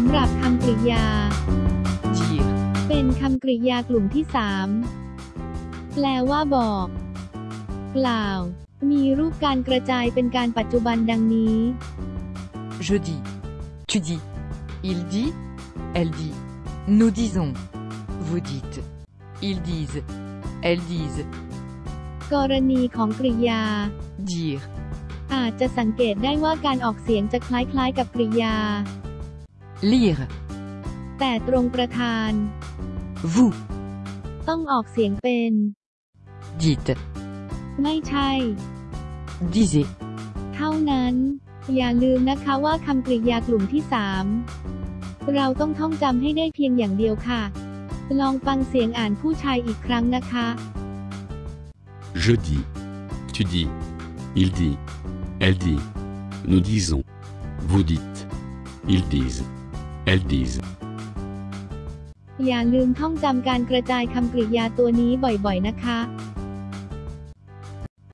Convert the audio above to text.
ำหรับคำกริยา dire, เป็นคำกริยากลุ่มที่สามแปลว่าบอก กล่าว มีรูปการกระจายเป็นการปัจจุบันดังนี้ je dis, tu dis, il dit, elle dit, nous disons, vous dites, ils disent, elles disent, กรณีของกริยา dire, อาจจะสังเกตได้ว่าการออกเสียงจะคล้ายๆกับกริยา lire, แต่ตรงประธาน vous, ต้องออกเสียงเป็น dites, ไม่ใช่ disez, เท่านั้น อย่าลืมนะคะว่าคำกริยากลุ่มที่3เราต้องท่องจำให้ได้เพียงอย่างเดียวค่ะ ลองฟังเสียงอ่านผู้ชายอีกครั้งนะคะ Je dis, tu dis, il dit, elle dit, nous disons, vous dites, ils disent, elles disent. อย่าลืมท่องจำการกระจายคำกริยาตัวนี้บ่อยๆนะคะ